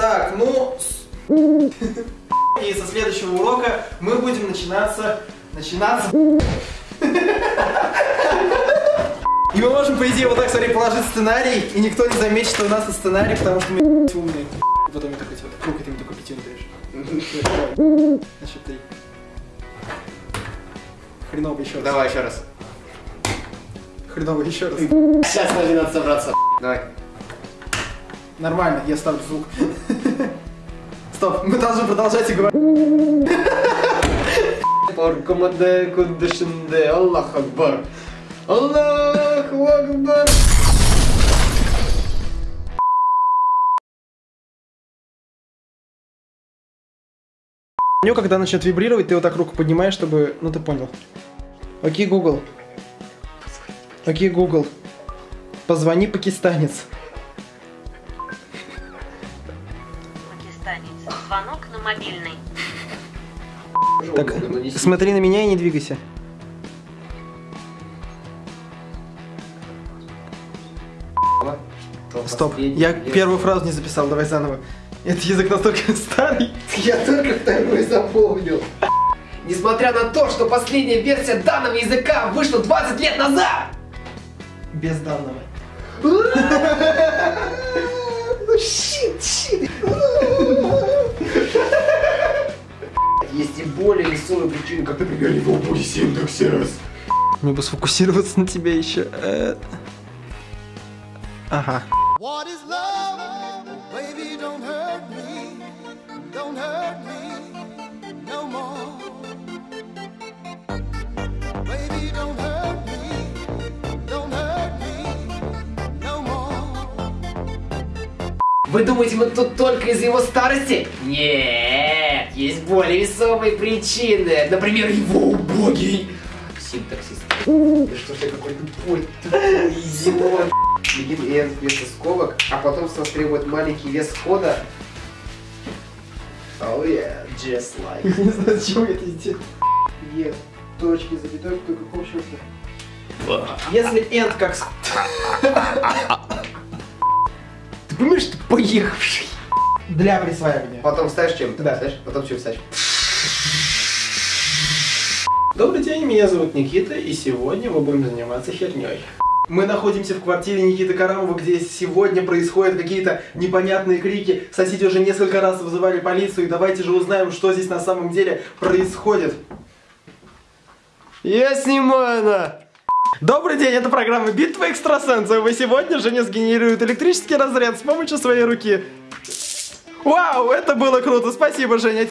Так, ну... И со следующего урока мы будем начинаться... Начинаться... И мы можем, по идее, вот так, смотри, положить сценарий, и никто не заметит, что у нас это сценарий, потому что мы умные. И потом я такой, типа, круг, и ты мне такой пятюнь даешь. На счет три. Хреново еще раз. Давай еще раз. Хреново еще раз. Сейчас надо собраться. Давай. Нормально, я ставлю звук. Стоп, мы должны продолжать и говорить. Кудышинде, Аллах Акбар. Аллаху Акбар. Меню, когда начнет вибрировать, ты вот так руку поднимаешь, чтобы... Ну, ты понял. Окей, Google. Окей, Google. Позвони, пакистанец. Пакистанец. Звонок на мобильный. Так, смотри на меня и не двигайся. Стоп, я первую фразу не записал, давай заново. Этот язык настолько старый. Я только второй запомнил. Несмотря на то, что последняя версия данного языка вышла 20 лет назад. Без данного. Ну, щит, щит. Более веселые причины, как, например, его бури синтаксис. Мне бы сфокусироваться на тебе еще. Э. Ага. What is love? Baby, don't hurt me. Don't hurt me no more. Baby, don't hurt me. Don't hurt me no more. Вы думаете, мы тут только из-за его старости? Нет, есть более весомые причины. Например, его убогий синтаксис. Да что ж я какой тупой, тупой идиот. Begin and вместо скобок, а потом с нас требует маленький вес кода. Oh yeah, just like. Не знаю, зачем я это сделал. Е, точки, запятой, кто какого черта? Если end как... Ты понимаешь, что поехавший? Для присваивания. Потом ставишь чем-то, Да. ставишь? Потом чем ставишь? Добрый день, меня зовут Никита, и сегодня мы будем заниматься херней. Мы находимся в квартире Никиты Карамова, где сегодня происходят какие-то непонятные крики. Соседи уже несколько раз вызывали полицию, и давайте же узнаем, что здесь на самом деле происходит. Я снимаю на! Добрый день, это программа Битва экстрасенсов, и сегодня Женя сгенерирует электрический разряд с помощью своей руки. Вау, это было круто, спасибо, Женя.